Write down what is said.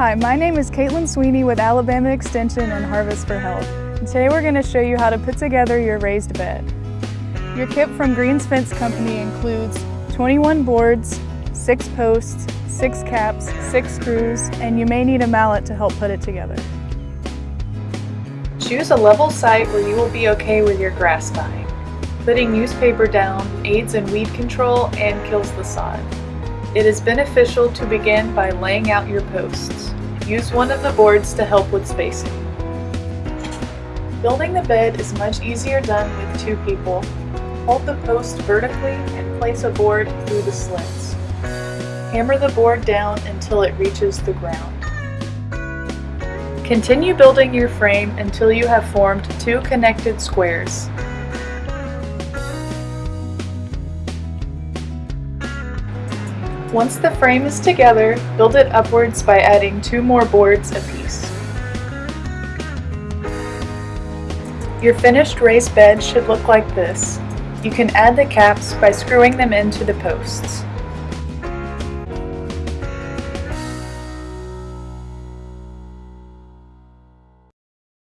Hi, my name is Caitlin Sweeney with Alabama Extension and Harvest for Health. Today we're going to show you how to put together your raised bed. Your kit from Greens Fence Company includes 21 boards, 6 posts, 6 caps, 6 screws, and you may need a mallet to help put it together. Choose a level site where you will be okay with your grass vine. Putting newspaper down aids in weed control and kills the sod. It is beneficial to begin by laying out your posts. Use one of the boards to help with spacing. Building the bed is much easier done with two people. Hold the post vertically and place a board through the slits. Hammer the board down until it reaches the ground. Continue building your frame until you have formed two connected squares. Once the frame is together, build it upwards by adding two more boards apiece. Your finished raised bed should look like this. You can add the caps by screwing them into the posts.